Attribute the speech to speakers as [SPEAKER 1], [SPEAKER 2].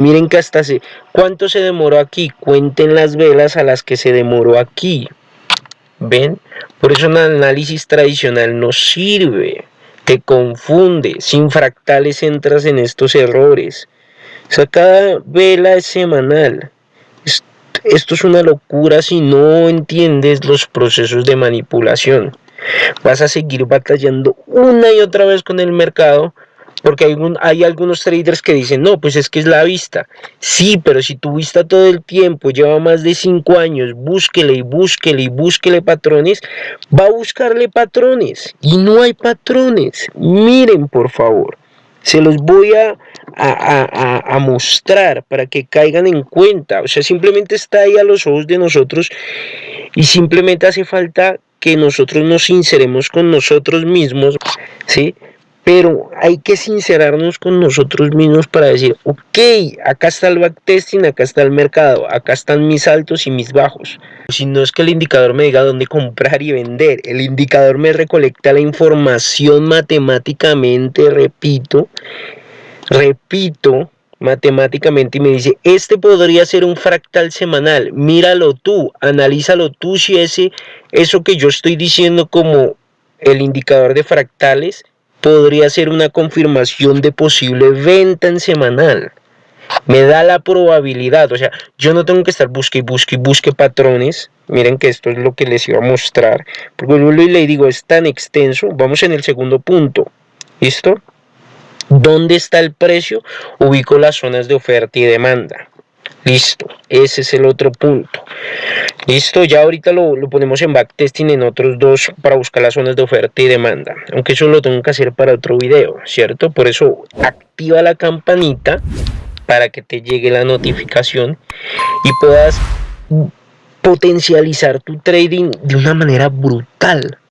[SPEAKER 1] Miren que hasta se... ¿Cuánto se demoró aquí? Cuenten las velas a las que se demoró aquí. ¿Ven? Por eso un análisis tradicional no sirve. Te confunde. Sin fractales entras en estos errores. O sea, cada vela es semanal. Esto es una locura si no entiendes los procesos de manipulación. Vas a seguir batallando una y otra vez con el mercado porque hay, hay, algunos traders que dicen, no, pues es que es la vista. Sí, pero si tu vista todo el tiempo lleva más de 5 años, búsquele y búsquele y búsquele patrones, va a buscarle patrones. Y no hay patrones. Miren, por favor. Se los voy a, a, a, mostrar para que caigan en cuenta. O sea, simplemente está ahí a los ojos de nosotros y simplemente hace falta que nosotros nos sinceremos con nosotros mismos, ¿sí? Pero hay que sincerarnos con nosotros mismos para decir, ok, acá está el backtesting, acá está el mercado, acá están mis altos y mis bajos. Si no es que el indicador me diga dónde comprar y vender, el indicador me recolecta la información matemáticamente, repito, repito, matemáticamente y me dice, este podría ser un fractal semanal, míralo tú, analízalo tú si ese, eso que yo estoy diciendo como el indicador de fractales podría ser una confirmación de posible venta en semanal. Me da la probabilidad, o sea, yo no tengo que estar busque y busque y busque patrones. Miren que esto es lo que les iba a mostrar. Porque yo le digo, es tan extenso. Vamos en el segundo punto. ¿Listo? ¿Dónde está el precio? Ubico las zonas de oferta y demanda. Listo, ese es el otro punto. Listo, ya ahorita lo, ponemos en backtesting en otros dos para buscar las zonas de oferta y demanda. Aunque eso lo tengo que hacer para otro video, ¿cierto? Por eso activa la campanita para que te llegue la notificación y puedas potencializar tu trading de una manera brutal.